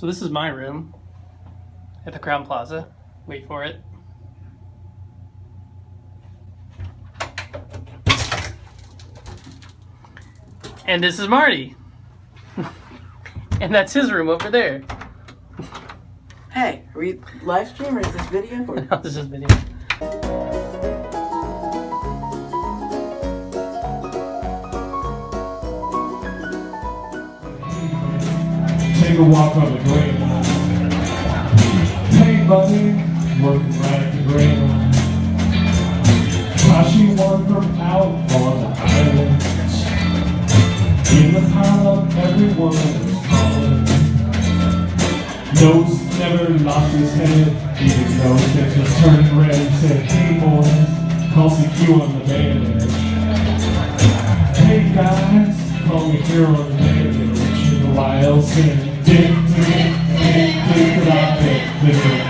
So this is my room at the Crowne Plaza. Wait for it. And this is Marty. and that's his room over there. Hey, are we live stream or is this video? Or? No, this is video. A walk on the green line. Hey buddy, working right at the green line. Flashy one from out on the island. In the pile of everyone was calling. Nose never lost his head, even though things was turning red. Said, hey boys, call CQ on the band edge. Hey guys, call me here on the band edge. In the wild sand. Dick, dick, dick, dick, without dick, dick, dick,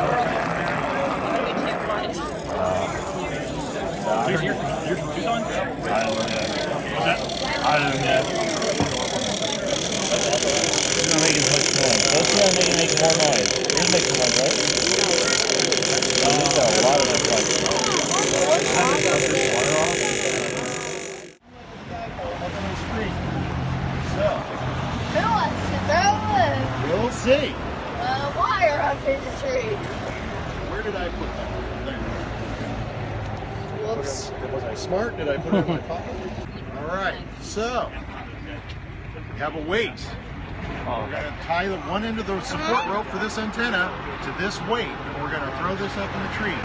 Yours, yours, yours, yours on? I don't know. What's that? I don't know. It's gonna make it much more. That's gonna make it make more noise. It makes more noise, right? Oh, there's a lot of this like. We'll see. Uh, wire up in the tree. Where did I put that? There. Whoops. Was I smart? Did I put it in my pocket? All right. So we have a weight. We're going to tie the one end of the support rope for this antenna to this weight, and we're going to throw this up in the tree.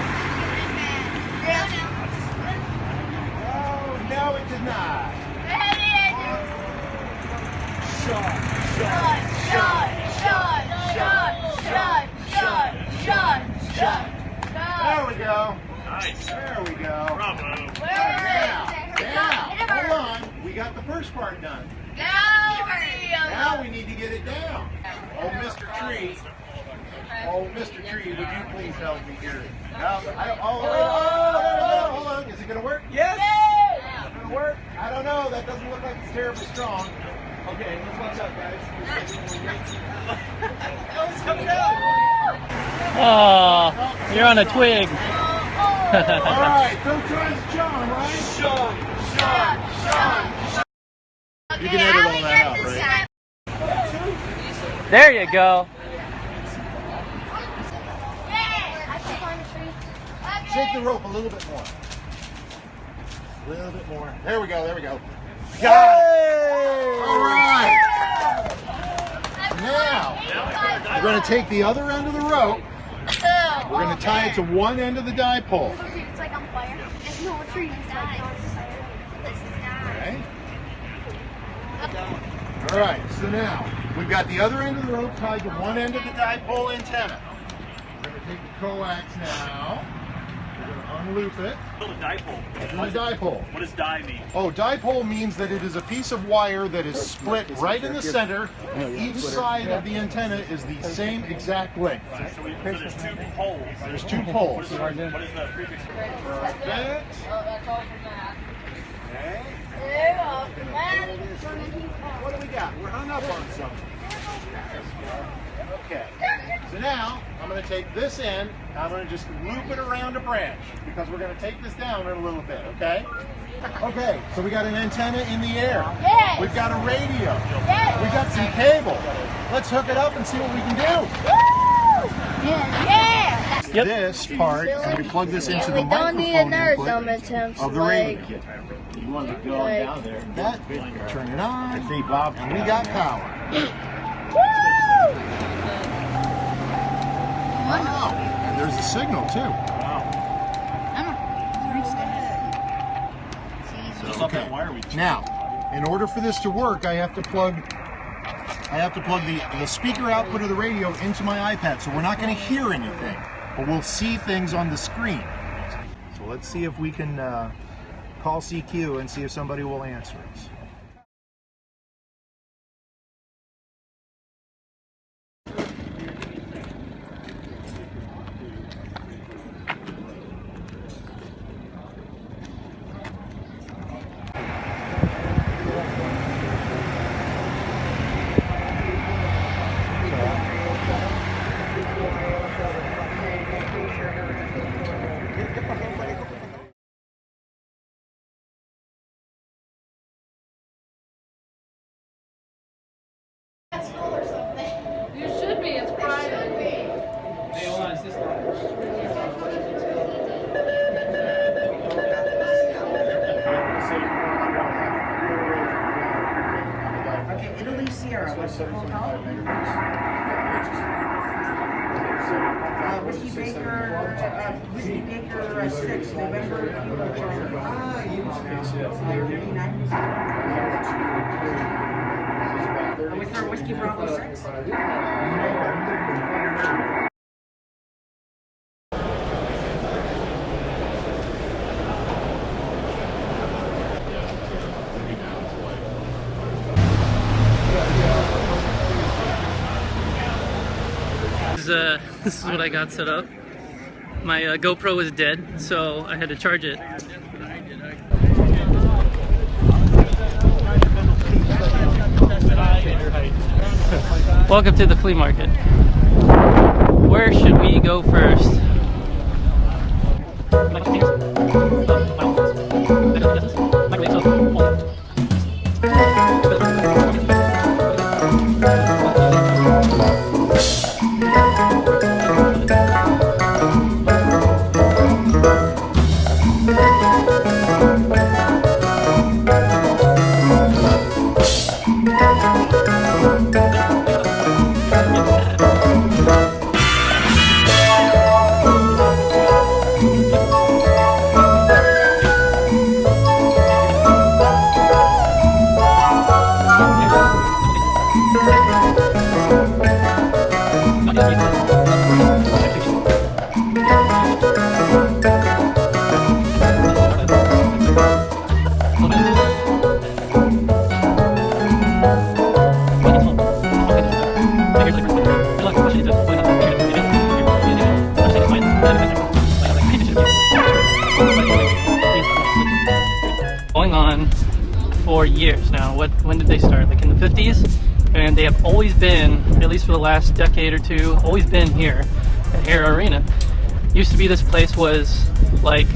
Oh, no, it did not. Shot, Shot, shot, shot, shot, shot, shot, shot, shot, There we go. Nice. There we go. Bravo. Now, now, hold on. We got the first part done. Now we need to get it down. Oh, Mr. Tree. Oh, Mr. Tree, would you please help me here? Now, I, oh, oh, oh, oh, hold on. Is it going to work? Yes. Is it going to work? I don't know. That doesn't look like it's terribly strong. Okay, let's watch out, guys. oh, it's coming out. Oh, you're on a twig. All right, don't try as John, right? Sean, Sean, Sean. You can edit all that out, right? There you go. Shake the rope a little bit more. A little bit more. There we go, there we go. Got it! All right. Now, we're going to take the other end of the rope. We're going to tie it to one end of the dipole. It's like on fire. There's no tree inside. Okay. All right, so now we've got the other end of the rope tied to one end of the dipole antenna. We're going to take the coax now. We're going to unloop it. Build a dipole. It's in the dipole. What does die mean? Oh, dipole means that it is a piece of wire that is split right in the center, and each side of the antenna is the same exact length. So, we, so there's two poles. There's two poles. What is the prefix? Perfect. Okay. What do we got? We're hung up on something. Okay. So now I'm going to take this end. I'm going to just loop it around a branch because we're going to take this down in a little bit. Okay. Okay. So we got an antenna in the air. Yes. We've got a radio. Yes. We got some cable. Let's hook it up and see what we can do. Woo! Yeah. Yeah. Yep. this part, and we plug this into the We don't need another microphone dumb input attempts of the like, radio. You wanted to go Like- down there. And That, turn it on, I See, Bob. and we got power. woo! Wow, and there's a signal too. Just off that Now, in order for this to work, I have to plug I have to plug the, the speaker output of the radio into my iPad, so we're not going to hear anything, but we'll see things on the screen. So let's see if we can uh, call CQ and see if somebody will answer us. 75 uh, Whiskey Baker, uh, uh, Whiskey Baker 6, November, Ah, you Are we for Whiskey Bravo 6? This is what I got set up. My uh, GoPro was dead, so I had to charge it. Welcome to the flea market. Where should we go first? When did they start? Like in the 50s, and they have always been, at least for the last decade or two, always been here at Hara Arena. Used to be this place was like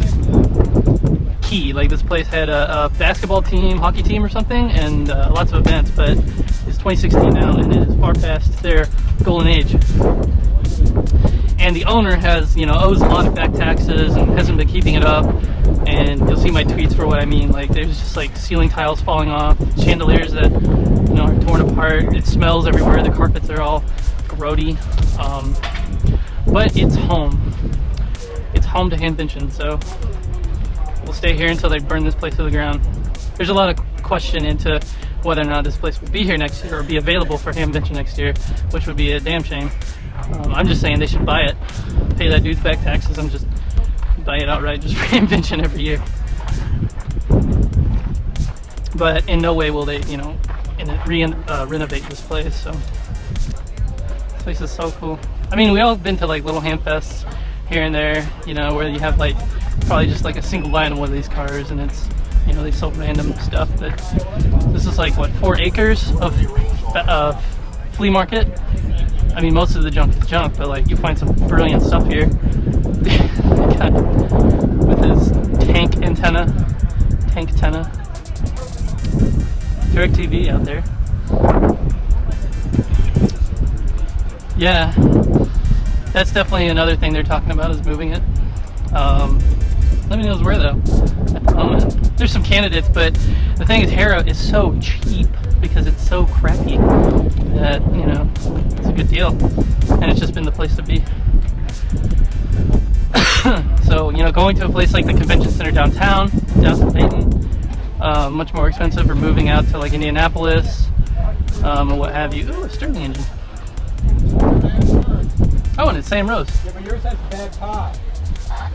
key. Like this place had a, a basketball team, hockey team, or something, and uh, lots of events. But it's 2016 now, and it is far past their golden age. And the owner has, you know, owes a lot of back taxes and hasn't been keeping it up. And you'll see my tweets for what I mean. Like there's just like ceiling tiles falling off, chandeliers that you know are torn apart. It smells everywhere. The carpets are all grody. Um, but it's home. It's home to Hamvention, so we'll stay here until they burn this place to the ground. There's a lot of question into whether or not this place will be here next year or be available for Hamvention next year, which would be a damn shame. Um, I'm just saying they should buy it, pay that dude's back taxes, I'm just buy it outright just for Hamvention every year. But in no way will they, you know, re- uh, renovate this place. So this place is so cool. I mean, we all been to like little ham fests here and there, you know, where you have like probably just like a single line of one of these cars, and it's you know they sell random stuff. But this is like what four acres of uh, flea market. I mean, most of the junk is junk, but like you find some brilliant stuff here. With his tank antenna, tank antenna, direct TV out there. Yeah, that's definitely another thing they're talking about is moving it. Um, nobody knows where though. At the moment, there's some candidates, but the thing is, Hara is so cheap because it's so crappy that you know it's a good deal, and it's just been the place to be. You know, going to a place like the convention center downtown, downtown Dayton, uh, much more expensive, or moving out to like Indianapolis, um, or what have you. Ooh, a Stirling engine. Oh, and it's Sam Rose. Yeah, but yours has bad pot.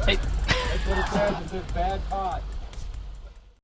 Hey. That's what it says, it says bad pot.